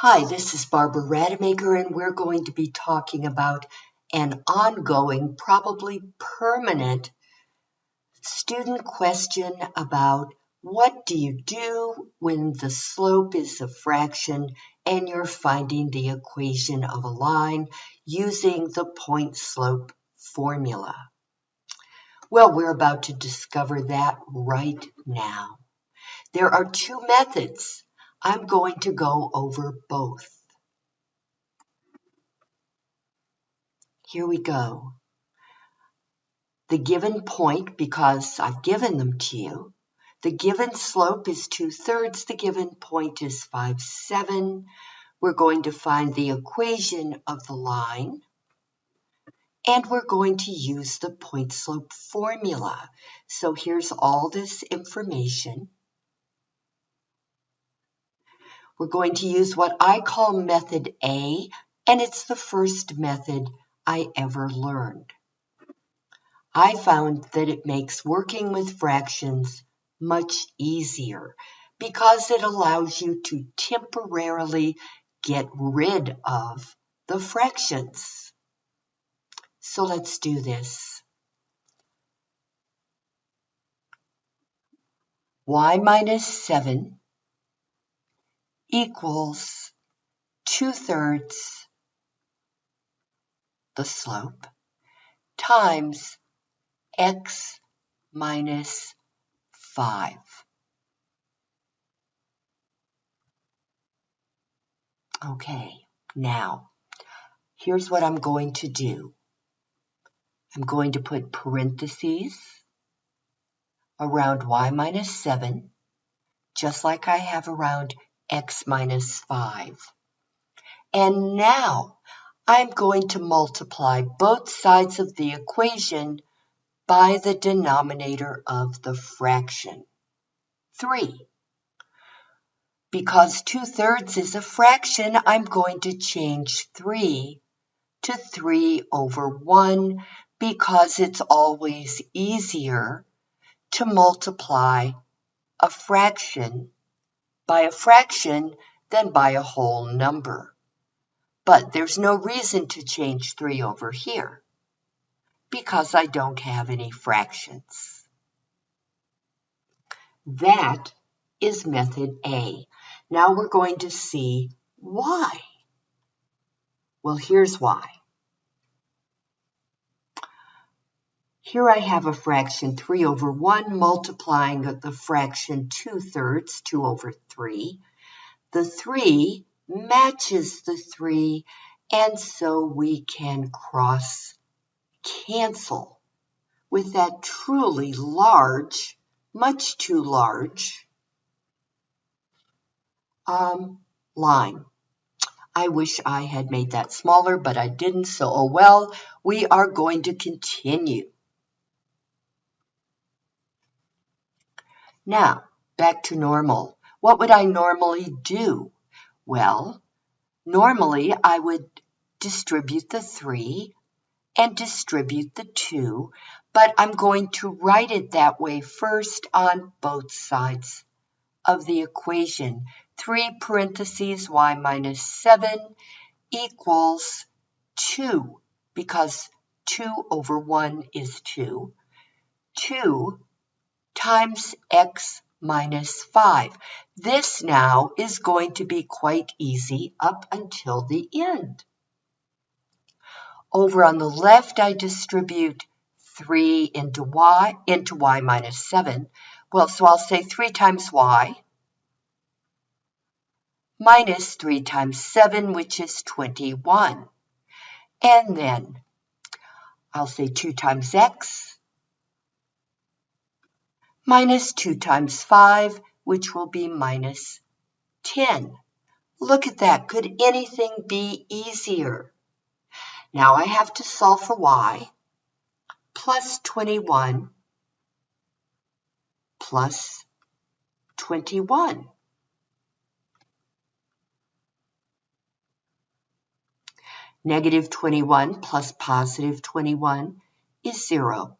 Hi, this is Barbara Rademacher, and we're going to be talking about an ongoing, probably permanent student question about what do you do when the slope is a fraction and you're finding the equation of a line using the point slope formula. Well, we're about to discover that right now. There are two methods I'm going to go over both. Here we go. The given point, because I've given them to you, the given slope is 2 thirds, the given point is 5, 7. We're going to find the equation of the line, and we're going to use the point slope formula. So here's all this information. We're going to use what I call method A, and it's the first method I ever learned. I found that it makes working with fractions much easier because it allows you to temporarily get rid of the fractions. So let's do this. y minus 7 equals 2 thirds the slope times x minus 5. Okay, now here's what I'm going to do. I'm going to put parentheses around y minus 7, just like I have around x minus 5. And now I'm going to multiply both sides of the equation by the denominator of the fraction, 3. Because 2 thirds is a fraction, I'm going to change 3 to 3 over 1 because it's always easier to multiply a fraction by a fraction than by a whole number. But there's no reason to change 3 over here because I don't have any fractions. That is method A. Now we're going to see why. Well, here's why. Here I have a fraction 3 over 1 multiplying the fraction 2 thirds, 2 over 3. The 3 matches the 3, and so we can cross cancel with that truly large, much too large um, line. I wish I had made that smaller, but I didn't, so oh well. We are going to continue. Now, back to normal. What would I normally do? Well, normally I would distribute the 3 and distribute the 2, but I'm going to write it that way first on both sides of the equation. 3 parentheses y minus 7 equals 2, because 2 over 1 is 2. 2 times x minus 5. This now is going to be quite easy up until the end. Over on the left, I distribute 3 into y, into y minus 7. Well, so I'll say 3 times y minus 3 times 7, which is 21. And then I'll say 2 times x minus 2 times 5, which will be minus 10. Look at that. Could anything be easier? Now I have to solve for y plus 21 plus 21. Negative 21 plus positive 21 is 0.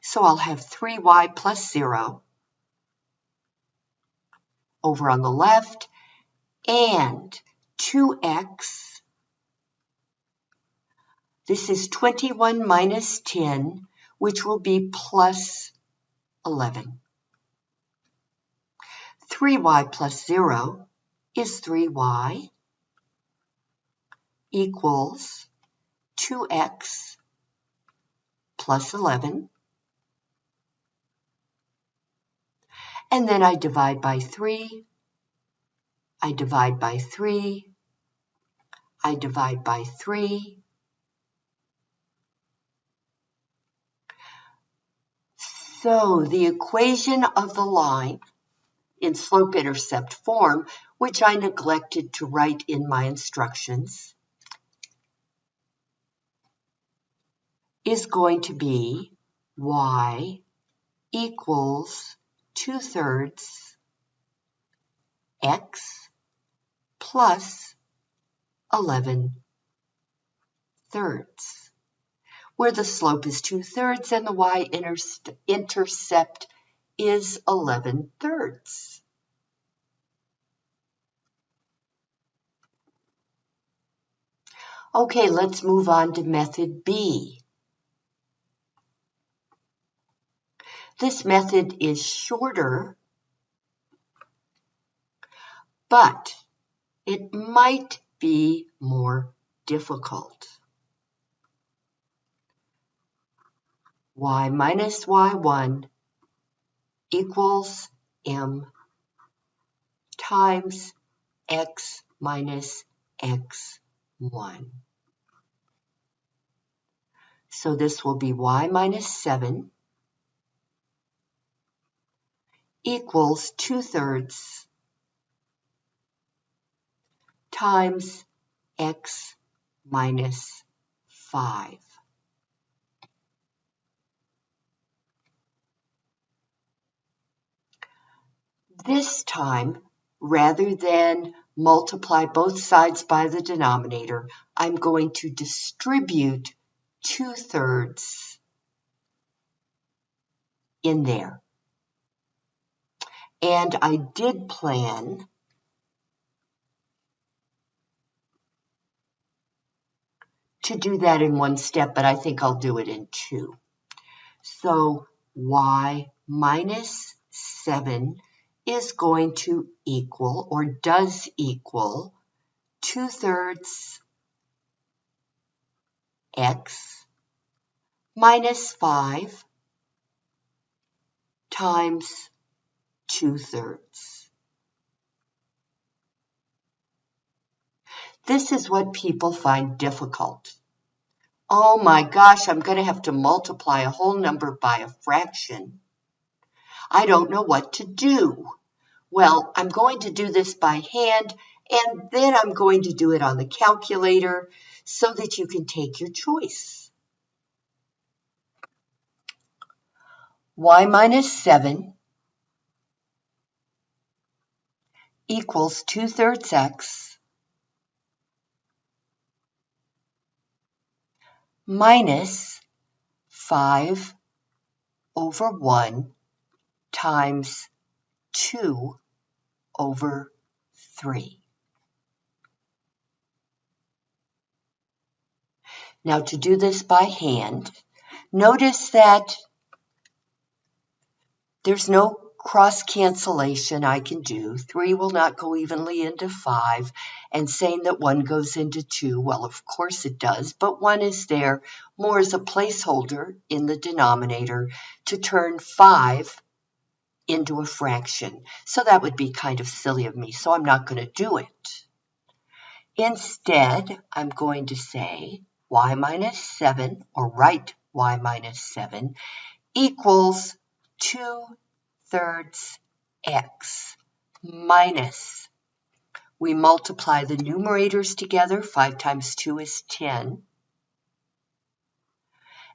So I'll have 3y plus 0 over on the left, and 2x. This is 21 minus 10, which will be plus 11. 3y plus 0 is 3y equals 2x plus 11. And then I divide by 3. I divide by 3. I divide by 3. So the equation of the line in slope-intercept form, which I neglected to write in my instructions, is going to be y equals 2 thirds x plus 11 thirds, where the slope is 2 thirds and the y-intercept is 11 thirds. Okay, let's move on to method B. This method is shorter, but it might be more difficult. y minus y1 equals m times x minus x1. So this will be y minus 7 equals 2 thirds times x minus 5. This time, rather than multiply both sides by the denominator, I'm going to distribute 2 thirds in there. And I did plan to do that in one step, but I think I'll do it in two. So y minus 7 is going to equal or does equal 2 thirds x minus 5 times two-thirds. This is what people find difficult. Oh my gosh, I'm going to have to multiply a whole number by a fraction. I don't know what to do. Well, I'm going to do this by hand, and then I'm going to do it on the calculator so that you can take your choice. y minus 7 equals 2 thirds x minus 5 over 1 times 2 over 3. Now to do this by hand, notice that there's no cross cancellation I can do. Three will not go evenly into five. And saying that one goes into two, well, of course it does, but one is there more as a placeholder in the denominator to turn five into a fraction. So that would be kind of silly of me, so I'm not going to do it. Instead, I'm going to say y minus 7, or write y minus 7, equals 2 thirds x minus, we multiply the numerators together, 5 times 2 is 10,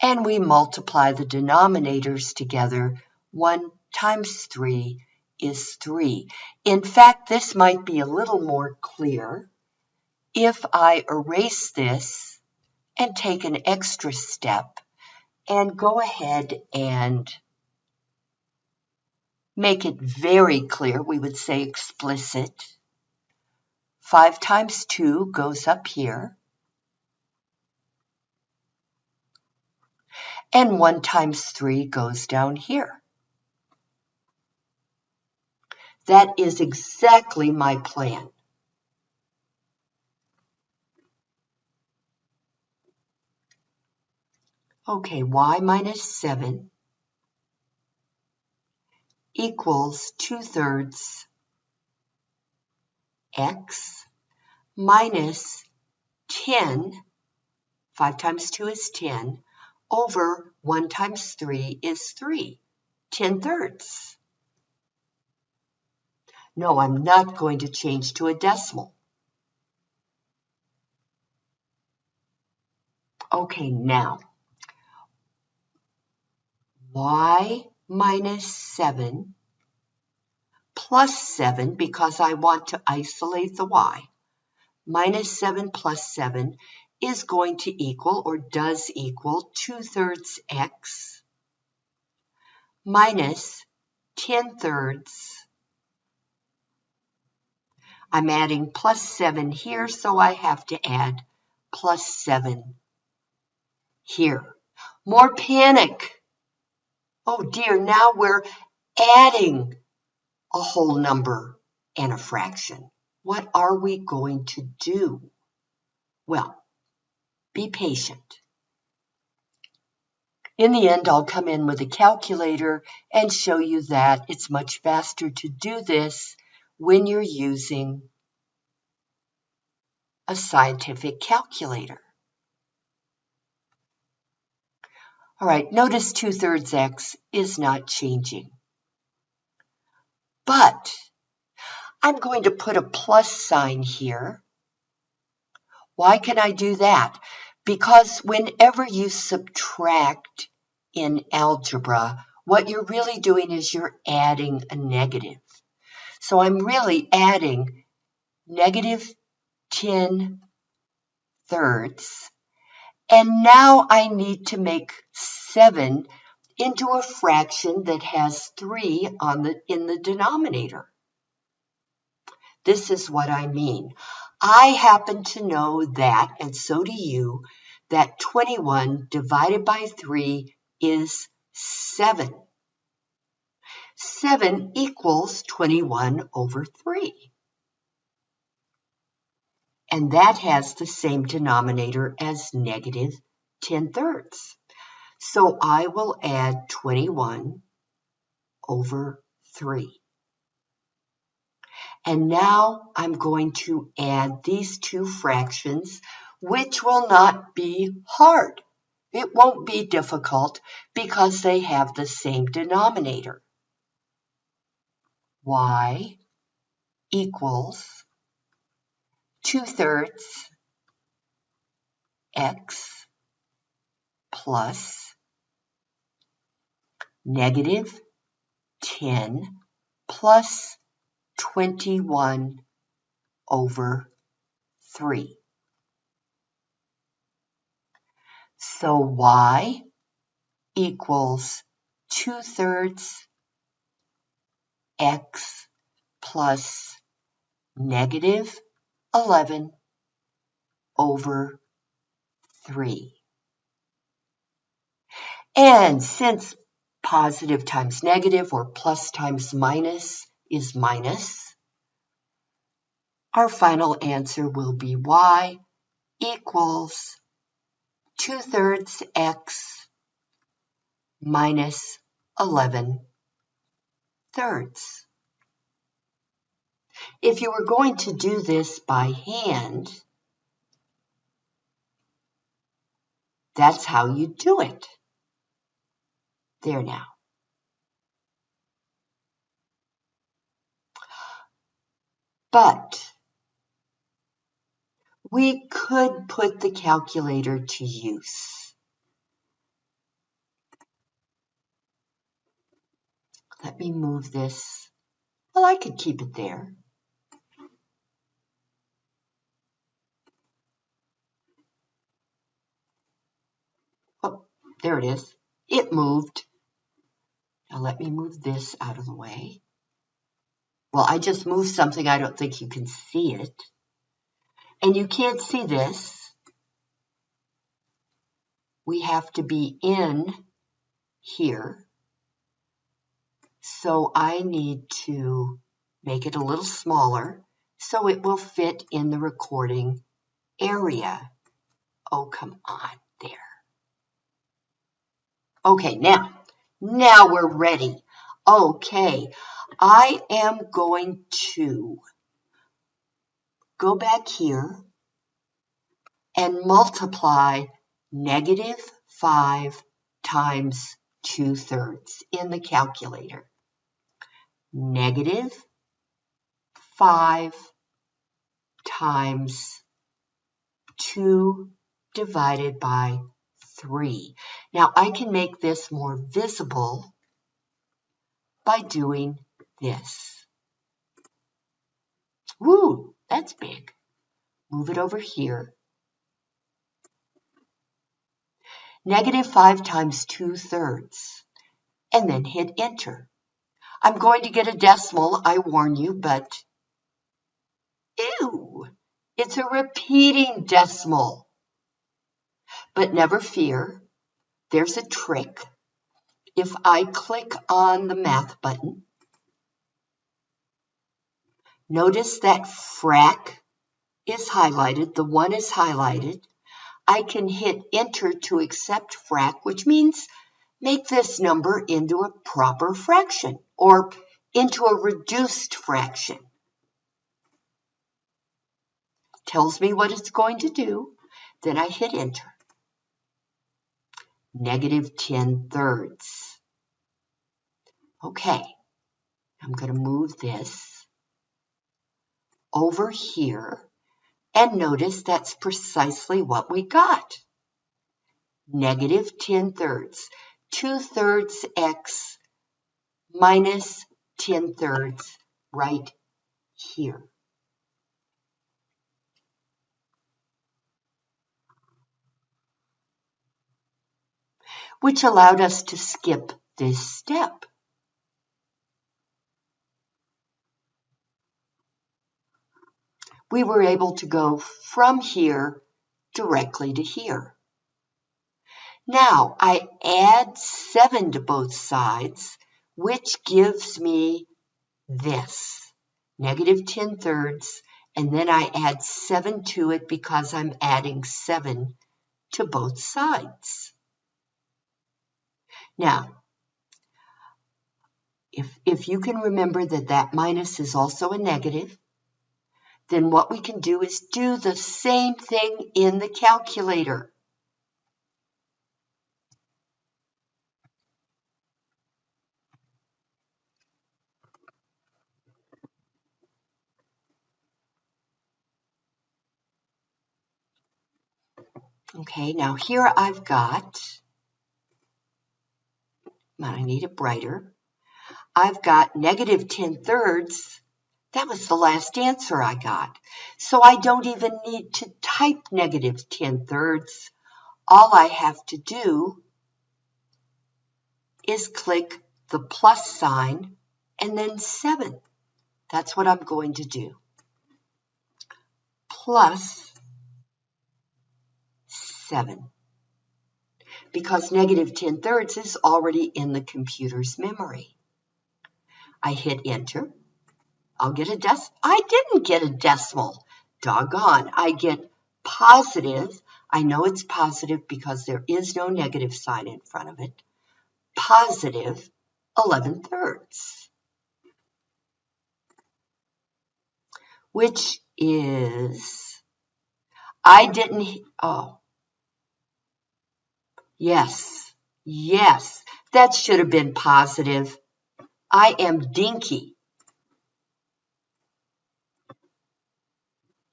and we multiply the denominators together, 1 times 3 is 3. In fact, this might be a little more clear if I erase this and take an extra step and go ahead and make it very clear, we would say explicit, 5 times 2 goes up here. And 1 times 3 goes down here. That is exactly my plan. Okay, y minus 7 equals 2 thirds x minus 10, 5 times 2 is 10, over 1 times 3 is 3, 10 thirds. No, I'm not going to change to a decimal. Okay, now, y minus 7 plus 7 because I want to isolate the y. Minus 7 plus 7 is going to equal or does equal 2 thirds x minus 10 thirds. I'm adding plus 7 here, so I have to add plus 7 here. More panic. Oh dear, now we're adding a whole number and a fraction. What are we going to do? Well, be patient. In the end, I'll come in with a calculator and show you that it's much faster to do this when you're using a scientific calculator. All right, notice 2 thirds x is not changing. But I'm going to put a plus sign here. Why can I do that? Because whenever you subtract in algebra, what you're really doing is you're adding a negative. So I'm really adding negative 10 thirds. And now I need to make 7 into a fraction that has 3 on the, in the denominator. This is what I mean. I happen to know that, and so do you, that 21 divided by 3 is 7. 7 equals 21 over 3. And that has the same denominator as negative 10 thirds. So I will add 21 over 3. And now I'm going to add these two fractions, which will not be hard. It won't be difficult because they have the same denominator. y equals 2 thirds x plus negative 10 plus 21 over 3. So y equals 2 thirds x plus negative 11 over 3. And since positive times negative or plus times minus is minus. Our final answer will be y equals 2 thirds x minus 11 thirds. If you were going to do this by hand, that's how you do it. There now. But we could put the calculator to use. Let me move this. Well, I could keep it there. Oh, there it is. It moved. Now let me move this out of the way. Well, I just moved something. I don't think you can see it. And you can't see this. We have to be in here. So I need to make it a little smaller so it will fit in the recording area. Oh, come on, there. Okay, now, now we're ready. Okay, I am going to go back here and multiply negative 5 times 2 thirds in the calculator. Negative 5 times 2 divided by 3. Now I can make this more visible by doing this. Woo, that's big. Move it over here. Negative 5 times 2 thirds. And then hit enter. I'm going to get a decimal, I warn you, but ew, it's a repeating decimal. But never fear, there's a trick. If I click on the math button, notice that frac is highlighted, the one is highlighted. I can hit enter to accept frac, which means make this number into a proper fraction or into a reduced fraction. Tells me what it's going to do. Then I hit enter negative 10 thirds. Okay, I'm going to move this over here and notice that's precisely what we got. Negative 10 thirds. 2 thirds x minus 10 thirds right here. Which allowed us to skip this step. We were able to go from here directly to here. Now I add 7 to both sides, which gives me this, negative 10 thirds, and then I add 7 to it because I'm adding 7 to both sides. Now, if, if you can remember that that minus is also a negative, then what we can do is do the same thing in the calculator. Okay, now here I've got I need it brighter. I've got negative 10 thirds. That was the last answer I got. So I don't even need to type negative 10 thirds. All I have to do is click the plus sign and then 7. That's what I'm going to do. Plus 7 because negative 10 thirds is already in the computer's memory. I hit enter. I'll get a dec. I didn't get a decimal. Doggone. I get positive. I know it's positive because there is no negative sign in front of it. Positive 11 thirds. Which is, I didn't, oh, Yes, yes, that should have been positive. I am dinky.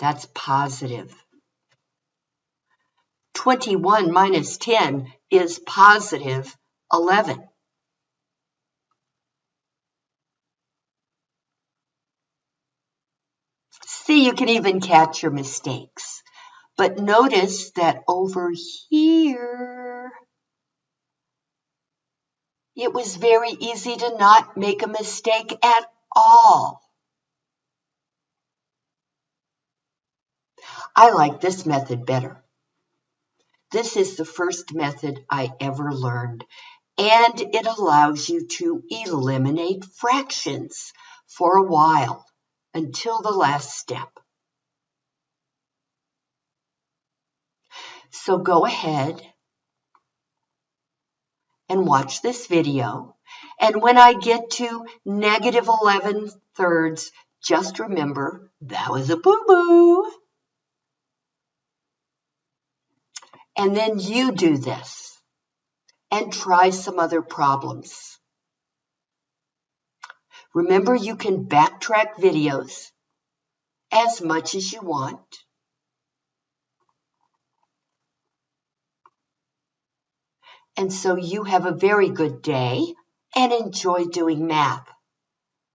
That's positive. 21 minus 10 is positive 11. See, you can even catch your mistakes. But notice that over here, it was very easy to not make a mistake at all. I like this method better. This is the first method I ever learned, and it allows you to eliminate fractions for a while until the last step. So go ahead watch this video. And when I get to negative 11 thirds, just remember that was a boo-boo. And then you do this and try some other problems. Remember, you can backtrack videos as much as you want. And so you have a very good day and enjoy doing math.